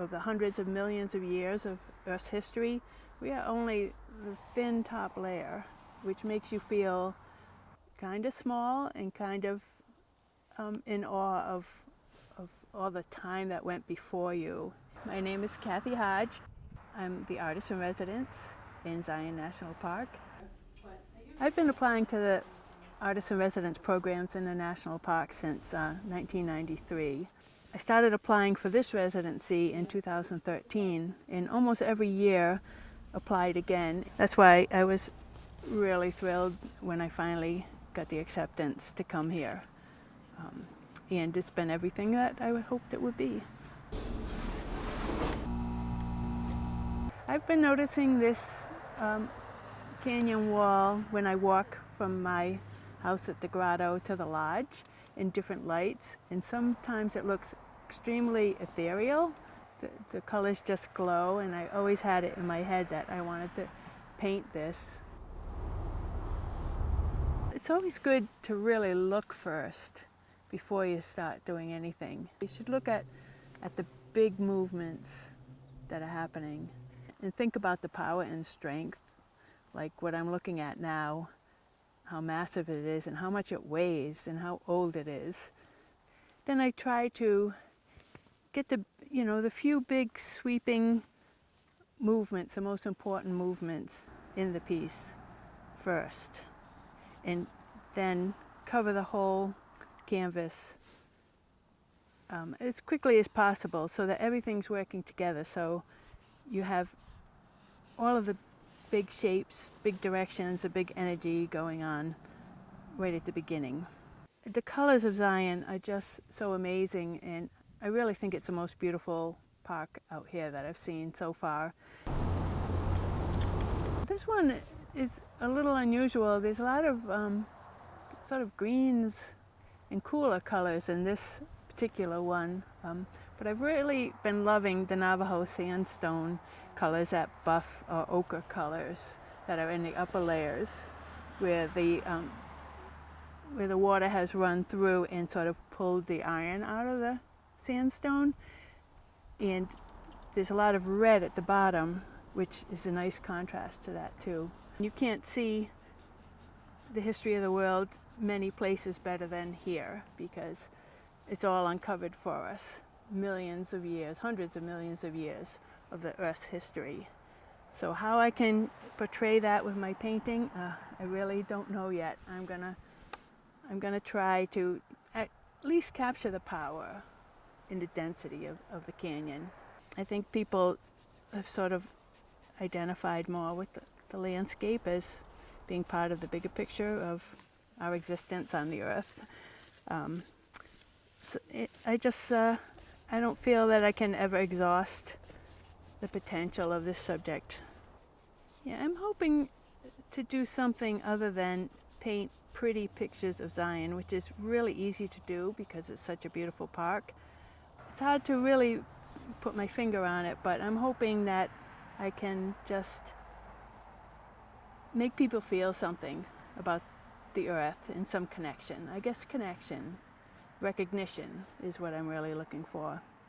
of the hundreds of millions of years of Earth's history, we are only the thin top layer, which makes you feel kind of small and kind of um, in awe of, of all the time that went before you. My name is Kathy Hodge. I'm the artist in residence in Zion National Park. I've been applying to the artist in residence programs in the national park since uh, 1993. I started applying for this residency in 2013 and almost every year applied again. That's why I was really thrilled when I finally got the acceptance to come here. Um, and it's been everything that I hoped it would be. I've been noticing this um, canyon wall when I walk from my house at the grotto to the lodge in different lights and sometimes it looks extremely ethereal. The, the colors just glow and I always had it in my head that I wanted to paint this. It's always good to really look first before you start doing anything. You should look at, at the big movements that are happening and think about the power and strength like what I'm looking at now how massive it is and how much it weighs and how old it is. Then I try to get the, you know, the few big sweeping movements, the most important movements in the piece first. And then cover the whole canvas um, as quickly as possible so that everything's working together. So you have all of the big shapes, big directions, a big energy going on right at the beginning. The colors of Zion are just so amazing and I really think it's the most beautiful park out here that I've seen so far. This one is a little unusual. There's a lot of um, sort of greens and cooler colors in this particular one. Um, but I've really been loving the Navajo sandstone colors, that buff or ochre colors that are in the upper layers where the, um, where the water has run through and sort of pulled the iron out of the sandstone. And there's a lot of red at the bottom, which is a nice contrast to that too. You can't see the history of the world many places better than here because it's all uncovered for us millions of years, hundreds of millions of years of the Earth's history. So how I can portray that with my painting, uh, I really don't know yet. I'm gonna, I'm gonna try to at least capture the power in the density of, of the canyon. I think people have sort of identified more with the, the landscape as being part of the bigger picture of our existence on the earth. Um, so it, I just uh, I don't feel that I can ever exhaust the potential of this subject. Yeah, I'm hoping to do something other than paint pretty pictures of Zion, which is really easy to do because it's such a beautiful park. It's hard to really put my finger on it, but I'm hoping that I can just make people feel something about the earth and some connection. I guess connection recognition is what I'm really looking for.